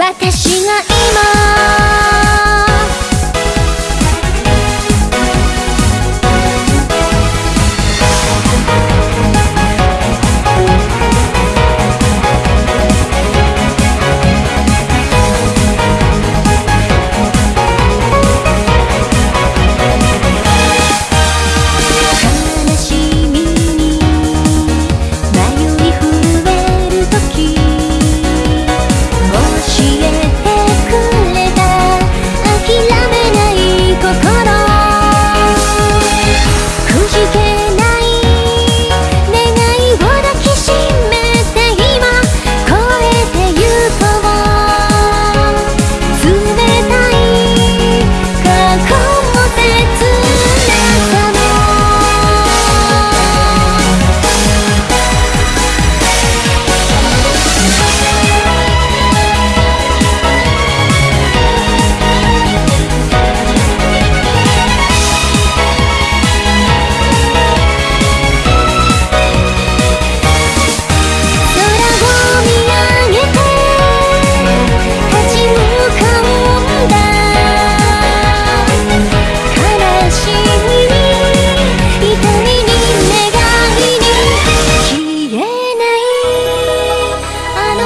私が